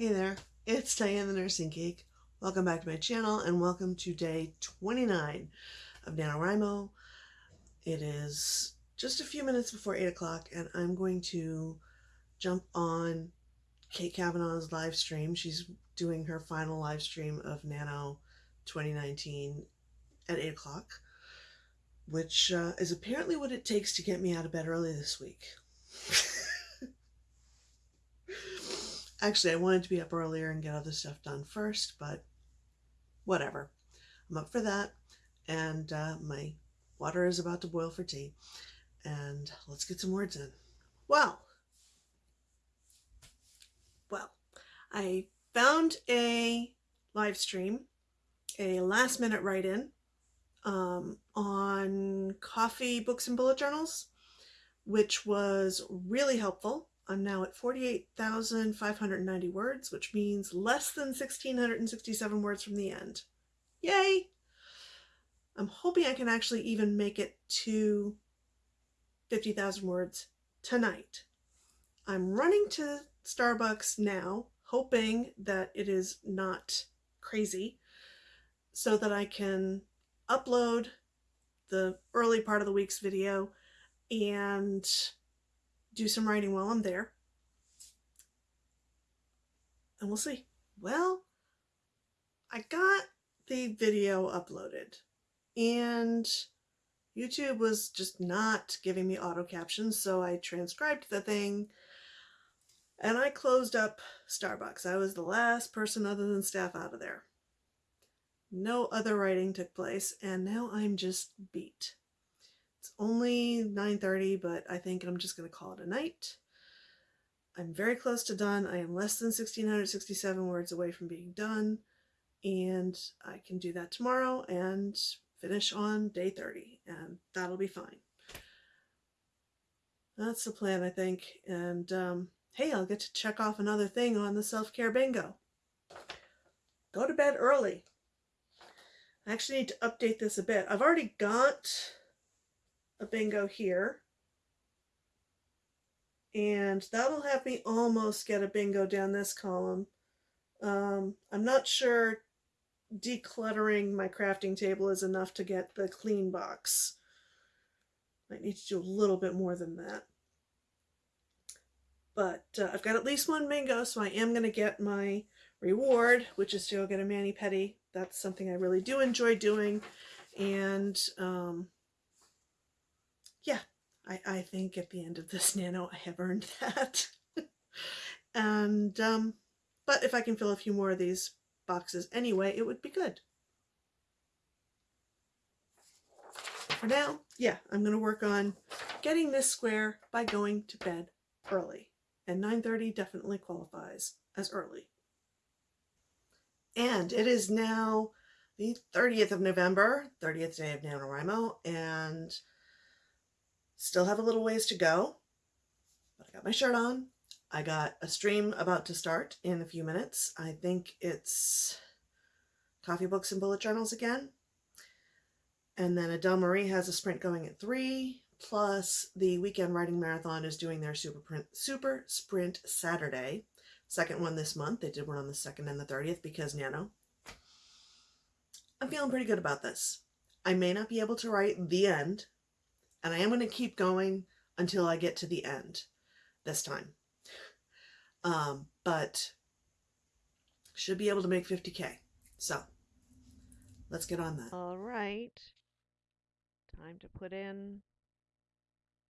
Hey there, it's Diane the Nursing Geek. Welcome back to my channel and welcome to day 29 of NaNoWriMo. It is just a few minutes before 8 o'clock and I'm going to jump on Kate Kavanaugh's live stream. She's doing her final live stream of Nano 2019 at 8 o'clock, which uh, is apparently what it takes to get me out of bed early this week. Actually, I wanted to be up earlier and get other stuff done first, but whatever. I'm up for that. And uh, my water is about to boil for tea. And let's get some words in. Well, well, I found a live stream, a last minute write in um, on coffee, books, and bullet journals, which was really helpful. I'm now at 48,590 words, which means less than 1,667 words from the end. Yay! I'm hoping I can actually even make it to 50,000 words tonight. I'm running to Starbucks now, hoping that it is not crazy, so that I can upload the early part of the week's video and do some writing while I'm there. And we'll see. Well, I got the video uploaded and YouTube was just not giving me auto captions, so I transcribed the thing and I closed up Starbucks. I was the last person other than staff out of there. No other writing took place, and now I'm just beat. It's only 9.30, but I think I'm just going to call it a night. I'm very close to done. I am less than 1,667 words away from being done, and I can do that tomorrow and finish on day 30, and that'll be fine. That's the plan, I think, and um, hey, I'll get to check off another thing on the self-care bingo. Go to bed early. I actually need to update this a bit. I've already got a bingo here. And that'll have me almost get a bingo down this column. Um, I'm not sure decluttering my crafting table is enough to get the clean box. Might need to do a little bit more than that. But uh, I've got at least one bingo, so I am going to get my reward, which is to go get a mani-pedi. That's something I really do enjoy doing. And um, yeah, I, I think at the end of this nano, I have earned that. and, um, but if I can fill a few more of these boxes anyway, it would be good. For now, yeah, I'm going to work on getting this square by going to bed early. And 9.30 definitely qualifies as early. And it is now the 30th of November, 30th day of NaNoWriMo, and Still have a little ways to go, but I got my shirt on. I got a stream about to start in a few minutes. I think it's coffee books and bullet journals again. And then Adele Marie has a sprint going at 3, plus the Weekend Writing Marathon is doing their super, print, super Sprint Saturday. Second one this month. They did one on the 2nd and the 30th because Nano. I'm feeling pretty good about this. I may not be able to write the end and I am going to keep going until I get to the end this time. Um, but should be able to make 50k. So let's get on that. All right. Time to put in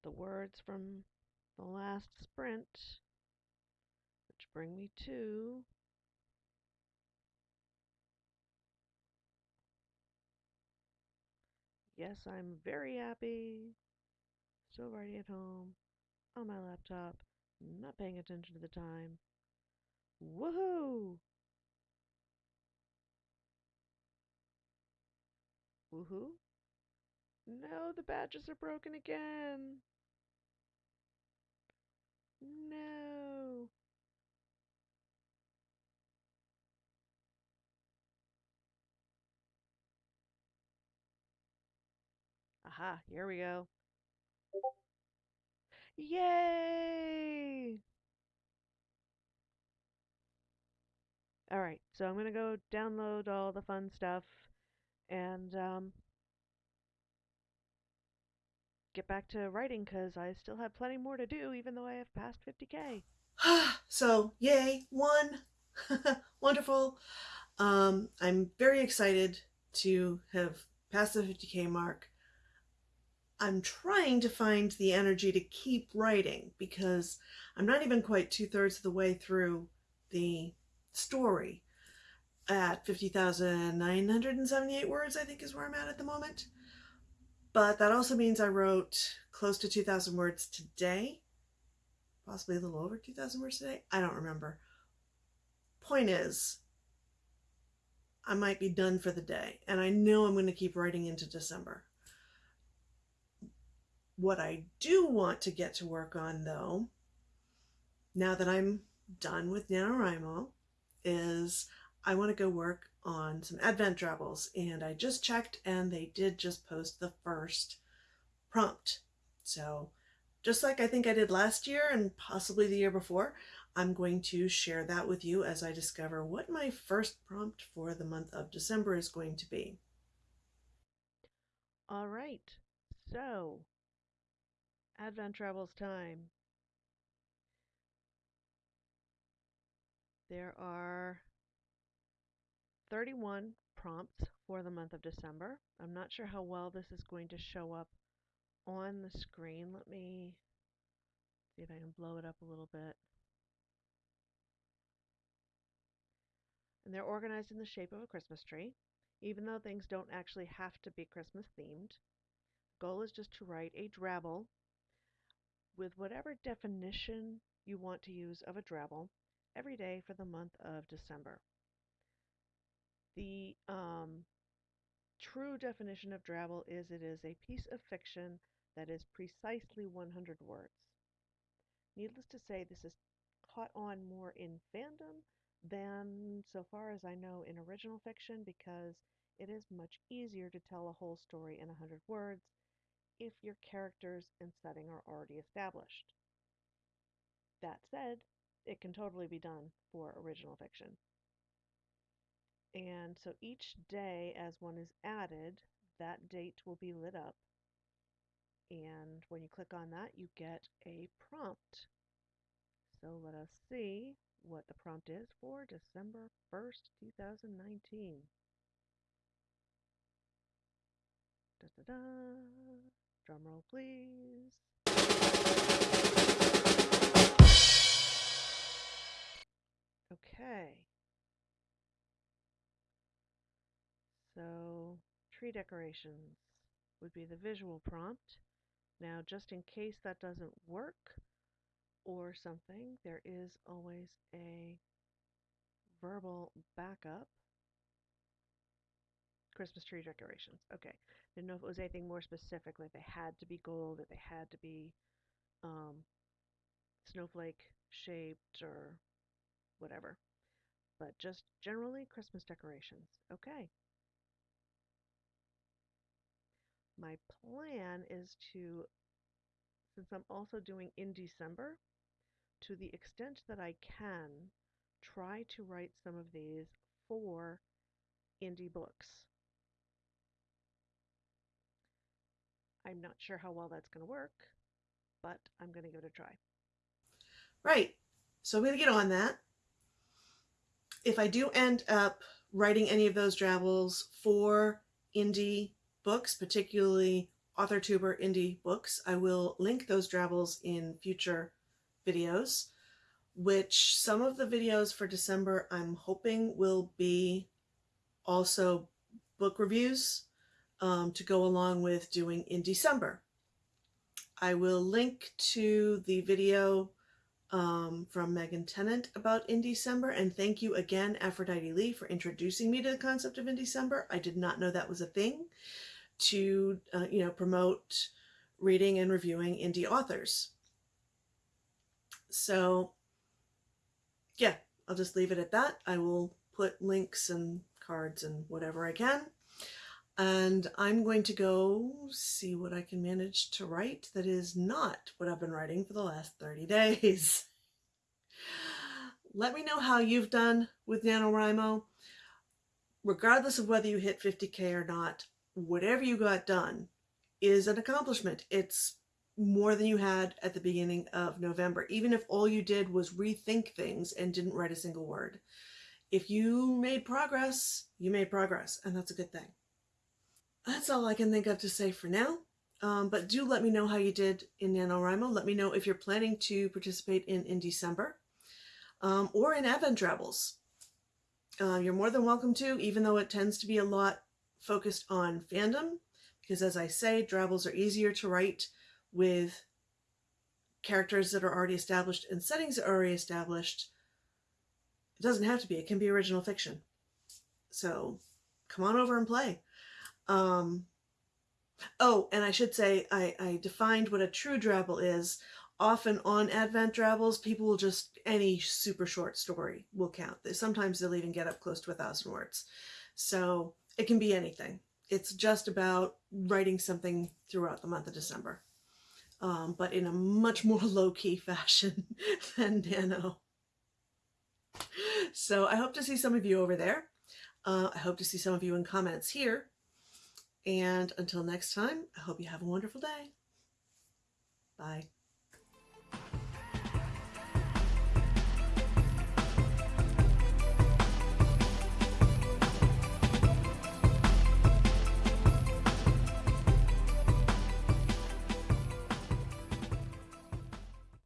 the words from the last sprint, which bring me to Yes, I'm very happy. Still writing at home, on my laptop, not paying attention to the time. Woohoo! Woohoo? No, the badges are broken again. No. Aha, here we go. Yay! All right, so I'm gonna go download all the fun stuff and um, get back to writing because I still have plenty more to do, even though I have passed 50k. Ha! So, yay, one. Wonderful. Um, I'm very excited to have passed the 50k mark. I'm trying to find the energy to keep writing because I'm not even quite two thirds of the way through the story. At 50,978 words, I think is where I'm at at the moment. But that also means I wrote close to 2,000 words today. Possibly a little over 2,000 words today. I don't remember. Point is, I might be done for the day. And I know I'm going to keep writing into December. What I do want to get to work on, though, now that I'm done with NaNoWriMo, is I want to go work on some Advent Drabbles. And I just checked and they did just post the first prompt. So just like I think I did last year and possibly the year before, I'm going to share that with you as I discover what my first prompt for the month of December is going to be. All right, so Advent Drabbles time. There are 31 prompts for the month of December. I'm not sure how well this is going to show up on the screen. Let me see if I can blow it up a little bit. And they're organized in the shape of a Christmas tree, even though things don't actually have to be Christmas themed. Goal is just to write a drabble with whatever definition you want to use of a drabble every day for the month of December. The um, true definition of drabble is it is a piece of fiction that is precisely 100 words. Needless to say, this is caught on more in fandom than, so far as I know, in original fiction because it is much easier to tell a whole story in 100 words if your characters and setting are already established. That said, it can totally be done for original fiction. And so each day, as one is added, that date will be lit up. And when you click on that, you get a prompt. So let us see what the prompt is for December 1st, 2019. Da da da. Drum roll, please. Okay. So, tree decorations would be the visual prompt. Now, just in case that doesn't work or something, there is always a verbal backup. Christmas tree decorations. Okay. Didn't know if it was anything more specific, like they had to be gold, that they had to be um, snowflake shaped or whatever. But just generally Christmas decorations. Okay. My plan is to, since I'm also doing Indiecember, to the extent that I can, try to write some of these for indie books. I'm not sure how well that's going to work, but I'm going to give it a try. Right. So I'm going to get on that. If I do end up writing any of those drabbles for indie books, particularly AuthorTuber indie books, I will link those drabbles in future videos, which some of the videos for December I'm hoping will be also book reviews um, to go along with doing Indiecember. I will link to the video um, from Megan Tennant about Indiecember. And thank you again, Aphrodite Lee, for introducing me to the concept of Indiecember. I did not know that was a thing to, uh, you know, promote reading and reviewing indie authors. So yeah, I'll just leave it at that. I will put links and cards and whatever I can. And I'm going to go see what I can manage to write that is not what I've been writing for the last 30 days. let me know how you've done with NaNoWriMo. Regardless of whether you hit 50K or not, whatever you got done is an accomplishment. It's more than you had at the beginning of November, even if all you did was rethink things and didn't write a single word. If you made progress, you made progress, and that's a good thing. That's all I can think of to say for now. Um, but do let me know how you did in NaNoWriMo. Let me know if you're planning to participate in Indiecember um, or in Advent Drabbles. Uh, you're more than welcome to, even though it tends to be a lot focused on fandom, because as I say, Drabbles are easier to write with characters that are already established and settings that are already established. It doesn't have to be, it can be original fiction. So come on over and play. Um, oh, and I should say, I, I defined what a true drabble is. Often on Advent Drabbles, people will just, any super short story will count. Sometimes they'll even get up close to a thousand words. So it can be anything. It's just about writing something throughout the month of December, um, but in a much more low-key fashion than Nano. So I hope to see some of you over there. Uh, I hope to see some of you in comments here. And until next time, I hope you have a wonderful day. Bye.